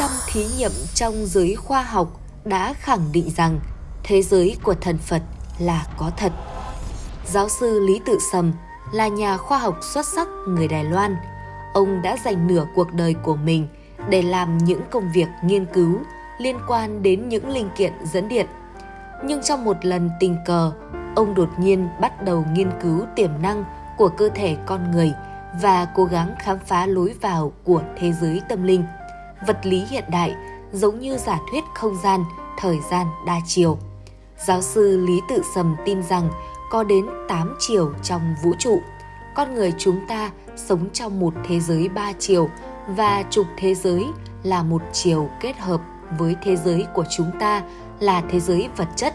600 thí nghiệm trong giới khoa học đã khẳng định rằng thế giới của thần Phật là có thật. Giáo sư Lý Tự Sầm là nhà khoa học xuất sắc người Đài Loan. Ông đã dành nửa cuộc đời của mình để làm những công việc nghiên cứu liên quan đến những linh kiện dẫn điện. Nhưng trong một lần tình cờ, ông đột nhiên bắt đầu nghiên cứu tiềm năng của cơ thể con người và cố gắng khám phá lối vào của thế giới tâm linh. Vật lý hiện đại giống như giả thuyết không gian, thời gian đa chiều. Giáo sư Lý Tự Sầm tin rằng có đến 8 chiều trong vũ trụ. Con người chúng ta sống trong một thế giới ba chiều và trục thế giới là một chiều kết hợp với thế giới của chúng ta là thế giới vật chất,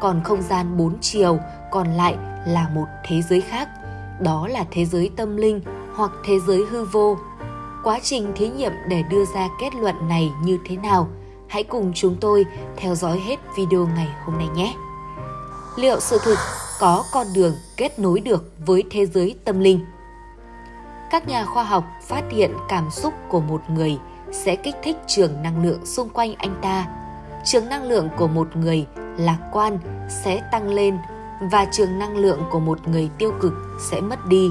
còn không gian bốn chiều còn lại là một thế giới khác. Đó là thế giới tâm linh hoặc thế giới hư vô. Quá trình thí nghiệm để đưa ra kết luận này như thế nào? Hãy cùng chúng tôi theo dõi hết video ngày hôm nay nhé. Liệu sự thực có con đường kết nối được với thế giới tâm linh? Các nhà khoa học phát hiện cảm xúc của một người sẽ kích thích trường năng lượng xung quanh anh ta. Trường năng lượng của một người lạc quan sẽ tăng lên và trường năng lượng của một người tiêu cực sẽ mất đi.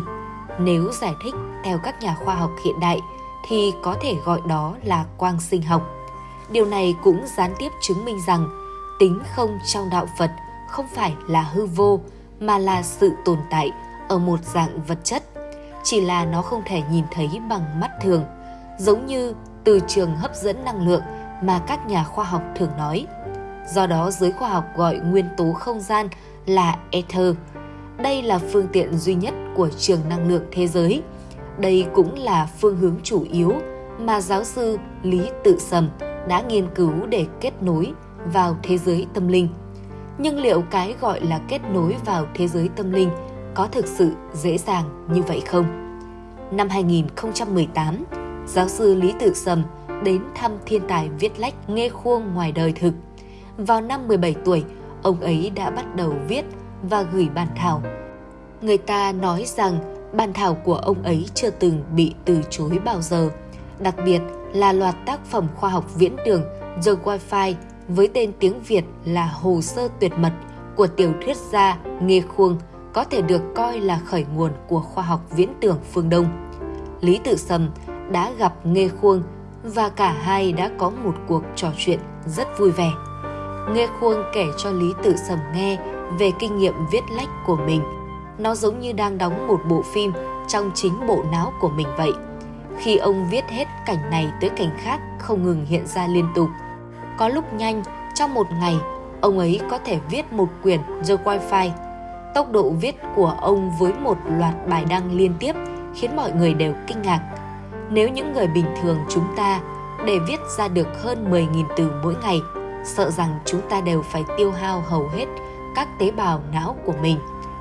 Nếu giải thích theo các nhà khoa học hiện đại thì có thể gọi đó là quang sinh học. Điều này cũng gián tiếp chứng minh rằng tính không trong đạo Phật không phải là hư vô mà là sự tồn tại ở một dạng vật chất. Chỉ là nó không thể nhìn thấy bằng mắt thường, giống như từ trường hấp dẫn năng lượng mà các nhà khoa học thường nói. Do đó giới khoa học gọi nguyên tố không gian là ether. Đây là phương tiện duy nhất của trường năng lượng thế giới. Đây cũng là phương hướng chủ yếu mà giáo sư Lý Tự Sầm đã nghiên cứu để kết nối vào thế giới tâm linh. Nhưng liệu cái gọi là kết nối vào thế giới tâm linh có thực sự dễ dàng như vậy không? Năm 2018, giáo sư Lý Tự Sầm đến thăm thiên tài viết lách nghe khuông ngoài đời thực. Vào năm 17 tuổi, ông ấy đã bắt đầu viết và gửi bản thảo. Người ta nói rằng bản thảo của ông ấy chưa từng bị từ chối bao giờ, đặc biệt là loạt tác phẩm khoa học viễn tưởng The Wi-Fi với tên tiếng Việt là Hồ sơ tuyệt mật của tiểu thuyết gia Nghê Khuông có thể được coi là khởi nguồn của khoa học viễn tưởng phương Đông. Lý Tự Sầm đã gặp Nghê Khuông và cả hai đã có một cuộc trò chuyện rất vui vẻ. Nghê Khuông kể cho Lý Tự Sầm nghe về kinh nghiệm viết lách của mình. Nó giống như đang đóng một bộ phim trong chính bộ não của mình vậy. Khi ông viết hết cảnh này tới cảnh khác không ngừng hiện ra liên tục. Có lúc nhanh, trong một ngày, ông ấy có thể viết một quyển The Wi-Fi. Tốc độ viết của ông với một loạt bài đăng liên tiếp khiến mọi người đều kinh ngạc. Nếu những người bình thường chúng ta để viết ra được hơn 10.000 từ mỗi ngày, sợ rằng chúng ta đều phải tiêu hao hầu hết các tế bào não của mình,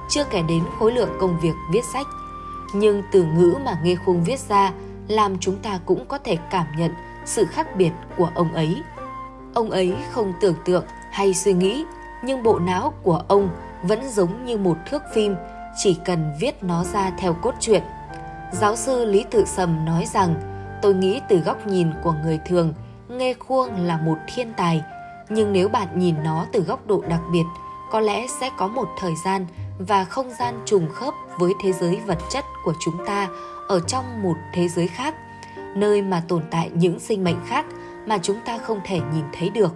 chưa kể đến khối lượng công việc viết sách. Nhưng từ ngữ mà Nghê Khung viết ra làm chúng ta cũng có thể cảm nhận sự khác biệt của ông ấy. Ông ấy không tưởng tượng hay suy nghĩ, nhưng bộ não của ông vẫn giống như một thước phim, chỉ cần viết nó ra theo cốt truyện. Giáo sư Lý Tự Sầm nói rằng, tôi nghĩ từ góc nhìn của người thường, Nghê Khuông là một thiên tài, nhưng nếu bạn nhìn nó từ góc độ đặc biệt, có lẽ sẽ có một thời gian và không gian trùng khớp với thế giới vật chất của chúng ta ở trong một thế giới khác, nơi mà tồn tại những sinh mệnh khác mà chúng ta không thể nhìn thấy được.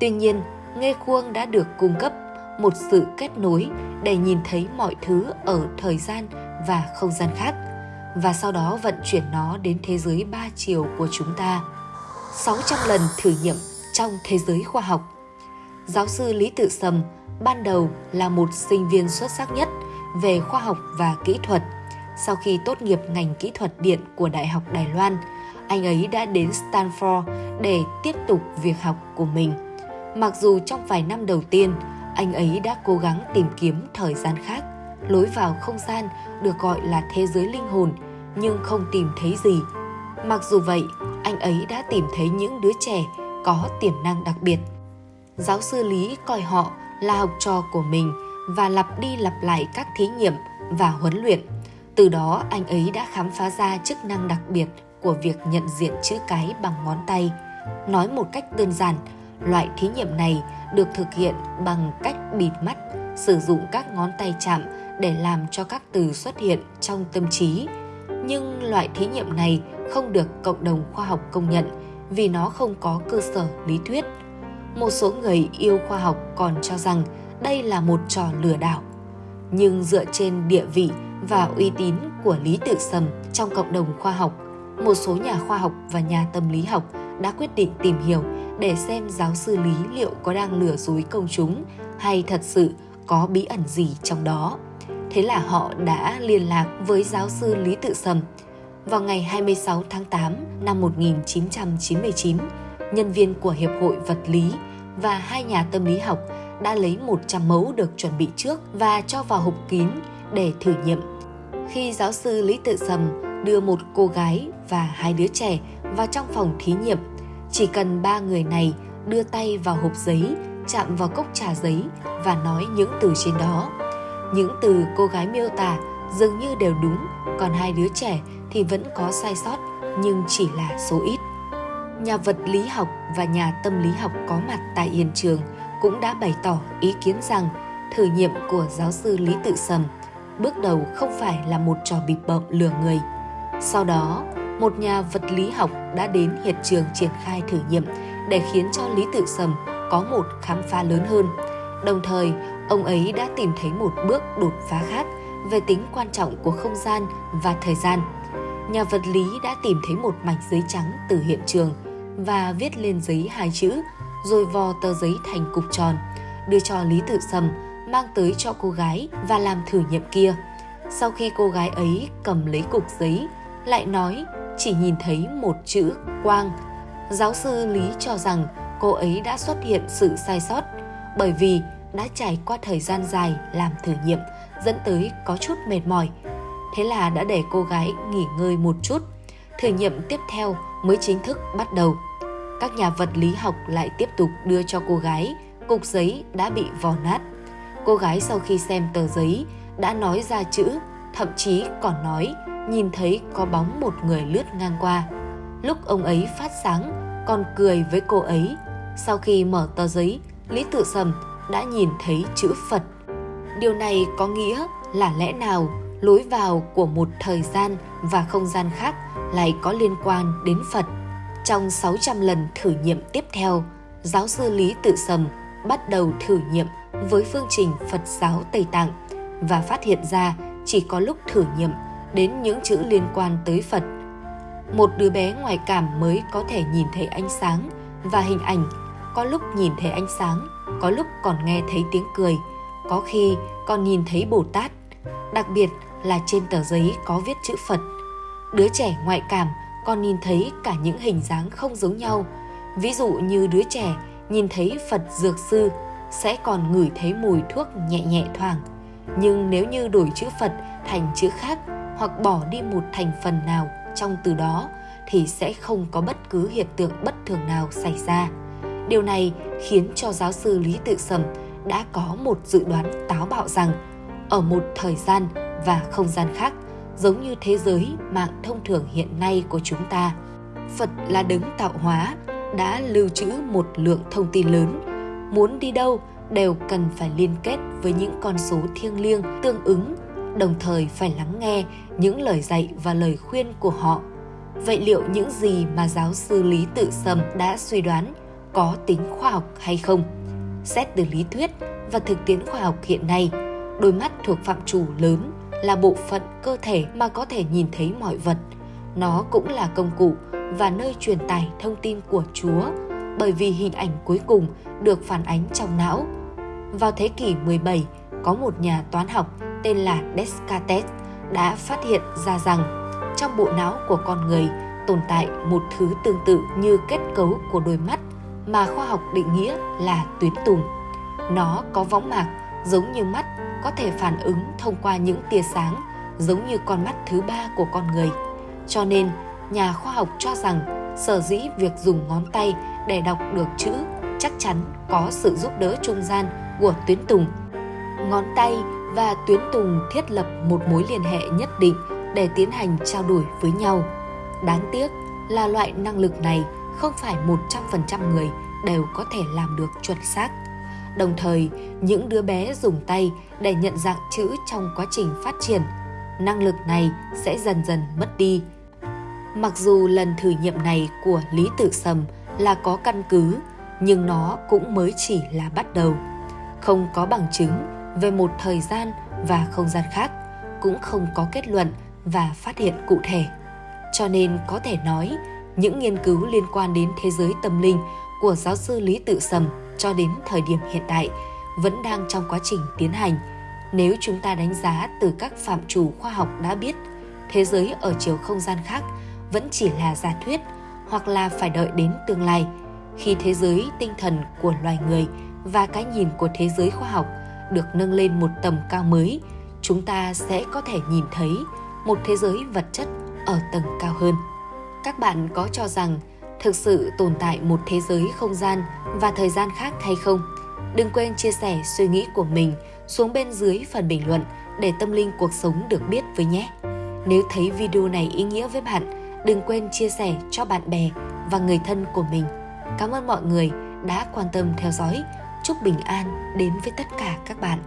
Tuy nhiên, nghe Khuông đã được cung cấp một sự kết nối để nhìn thấy mọi thứ ở thời gian và không gian khác và sau đó vận chuyển nó đến thế giới ba chiều của chúng ta. 600 lần thử nghiệm trong thế giới khoa học. Giáo sư Lý Tự Sầm ban đầu là một sinh viên xuất sắc nhất về khoa học và kỹ thuật. Sau khi tốt nghiệp ngành kỹ thuật điện của Đại học Đài Loan, anh ấy đã đến Stanford để tiếp tục việc học của mình. Mặc dù trong vài năm đầu tiên, anh ấy đã cố gắng tìm kiếm thời gian khác, lối vào không gian được gọi là thế giới linh hồn, nhưng không tìm thấy gì. Mặc dù vậy, anh ấy đã tìm thấy những đứa trẻ có tiềm năng đặc biệt. Giáo sư Lý coi họ là học trò của mình và lặp đi lặp lại các thí nghiệm và huấn luyện. Từ đó anh ấy đã khám phá ra chức năng đặc biệt của việc nhận diện chữ cái bằng ngón tay Nói một cách đơn giản, loại thí nghiệm này được thực hiện bằng cách bịt mắt, sử dụng các ngón tay chạm để làm cho các từ xuất hiện trong tâm trí. Nhưng loại thí nghiệm này không được cộng đồng khoa học công nhận vì nó không có cơ sở lý thuyết. Một số người yêu khoa học còn cho rằng đây là một trò lừa đảo. Nhưng dựa trên địa vị và uy tín của Lý Tự Sầm trong cộng đồng khoa học, một số nhà khoa học và nhà tâm lý học đã quyết định tìm hiểu để xem giáo sư Lý liệu có đang lừa dối công chúng hay thật sự có bí ẩn gì trong đó. Thế là họ đã liên lạc với giáo sư Lý Tự Sầm. Vào ngày 26 tháng 8 năm 1999, nhân viên của Hiệp hội Vật lý và hai nhà tâm lý học đã lấy 100 mẫu được chuẩn bị trước và cho vào hộp kín để thử nghiệm. Khi giáo sư Lý Tự Sầm đưa một cô gái và hai đứa trẻ vào trong phòng thí nghiệm, chỉ cần ba người này đưa tay vào hộp giấy, chạm vào cốc trà giấy và nói những từ trên đó. Những từ cô gái miêu tả dường như đều đúng, còn hai đứa trẻ thì vẫn có sai sót nhưng chỉ là số ít. Nhà vật lý học và nhà tâm lý học có mặt tại hiện trường cũng đã bày tỏ ý kiến rằng thử nghiệm của giáo sư Lý Tự Sầm bước đầu không phải là một trò bịp bợm lừa người. Sau đó, một nhà vật lý học đã đến hiện trường triển khai thử nghiệm để khiến cho Lý Tự Sầm có một khám phá lớn hơn. Đồng thời, ông ấy đã tìm thấy một bước đột phá khác về tính quan trọng của không gian và thời gian. Nhà vật lý đã tìm thấy một mảnh giấy trắng từ hiện trường và viết lên giấy hai chữ, rồi vò tờ giấy thành cục tròn, đưa cho Lý Tử Sầm mang tới cho cô gái và làm thử nghiệm kia. Sau khi cô gái ấy cầm lấy cục giấy, lại nói chỉ nhìn thấy một chữ quang. Giáo sư Lý cho rằng cô ấy đã xuất hiện sự sai sót bởi vì đã trải qua thời gian dài làm thử nghiệm dẫn tới có chút mệt mỏi. Thế là đã để cô gái nghỉ ngơi một chút. Thử nghiệm tiếp theo mới chính thức bắt đầu. Các nhà vật lý học lại tiếp tục đưa cho cô gái cục giấy đã bị vò nát. Cô gái sau khi xem tờ giấy đã nói ra chữ, thậm chí còn nói nhìn thấy có bóng một người lướt ngang qua. Lúc ông ấy phát sáng, còn cười với cô ấy. Sau khi mở tờ giấy, Lý Tự Sầm đã nhìn thấy chữ Phật. Điều này có nghĩa là lẽ nào lối vào của một thời gian và không gian khác lại có liên quan đến Phật. Trong 600 lần thử nghiệm tiếp theo, giáo sư Lý Tự Sầm bắt đầu thử nghiệm với phương trình Phật giáo Tây Tạng và phát hiện ra chỉ có lúc thử nghiệm đến những chữ liên quan tới Phật. Một đứa bé ngoài cảm mới có thể nhìn thấy ánh sáng và hình ảnh, có lúc nhìn thấy ánh sáng, có lúc còn nghe thấy tiếng cười, có khi còn nhìn thấy Bồ Tát. Đặc biệt là trên tờ giấy có viết chữ Phật. Đứa trẻ ngoại cảm còn nhìn thấy cả những hình dáng không giống nhau. Ví dụ như đứa trẻ nhìn thấy Phật Dược Sư sẽ còn ngửi thấy mùi thuốc nhẹ nhẹ thoảng. Nhưng nếu như đổi chữ Phật thành chữ khác hoặc bỏ đi một thành phần nào trong từ đó thì sẽ không có bất cứ hiện tượng bất thường nào xảy ra. Điều này khiến cho giáo sư Lý Tự Sầm đã có một dự đoán táo bạo rằng ở một thời gian và không gian khác giống như thế giới mạng thông thường hiện nay của chúng ta. Phật là đấng tạo hóa, đã lưu trữ một lượng thông tin lớn. Muốn đi đâu đều cần phải liên kết với những con số thiêng liêng tương ứng, đồng thời phải lắng nghe những lời dạy và lời khuyên của họ. Vậy liệu những gì mà giáo sư Lý Tự Sầm đã suy đoán có tính khoa học hay không? Xét từ lý thuyết và thực tiễn khoa học hiện nay, đôi mắt thuộc phạm trù lớn là bộ phận cơ thể mà có thể nhìn thấy mọi vật. Nó cũng là công cụ và nơi truyền tải thông tin của Chúa bởi vì hình ảnh cuối cùng được phản ánh trong não. Vào thế kỷ 17, có một nhà toán học tên là Descartes đã phát hiện ra rằng trong bộ não của con người tồn tại một thứ tương tự như kết cấu của đôi mắt mà khoa học định nghĩa là tuyến tùng. Nó có võng mạc giống như mắt có thể phản ứng thông qua những tia sáng giống như con mắt thứ ba của con người. Cho nên, nhà khoa học cho rằng sở dĩ việc dùng ngón tay để đọc được chữ chắc chắn có sự giúp đỡ trung gian của tuyến tùng. Ngón tay và tuyến tùng thiết lập một mối liên hệ nhất định để tiến hành trao đổi với nhau. Đáng tiếc là loại năng lực này không phải 100% người đều có thể làm được chuẩn xác. Đồng thời, những đứa bé dùng tay để nhận dạng chữ trong quá trình phát triển, năng lực này sẽ dần dần mất đi. Mặc dù lần thử nghiệm này của Lý Tử Sầm là có căn cứ, nhưng nó cũng mới chỉ là bắt đầu. Không có bằng chứng về một thời gian và không gian khác, cũng không có kết luận và phát hiện cụ thể. Cho nên có thể nói, những nghiên cứu liên quan đến thế giới tâm linh của giáo sư Lý Tự Sầm cho đến thời điểm hiện tại vẫn đang trong quá trình tiến hành. Nếu chúng ta đánh giá từ các phạm trù khoa học đã biết, thế giới ở chiều không gian khác vẫn chỉ là giả thuyết hoặc là phải đợi đến tương lai khi thế giới tinh thần của loài người và cái nhìn của thế giới khoa học được nâng lên một tầm cao mới, chúng ta sẽ có thể nhìn thấy một thế giới vật chất ở tầng cao hơn. Các bạn có cho rằng thực sự tồn tại một thế giới không gian và thời gian khác hay không? Đừng quên chia sẻ suy nghĩ của mình xuống bên dưới phần bình luận để tâm linh cuộc sống được biết với nhé. Nếu thấy video này ý nghĩa với bạn, đừng quên chia sẻ cho bạn bè và người thân của mình. Cảm ơn mọi người đã quan tâm theo dõi. Chúc bình an đến với tất cả các bạn.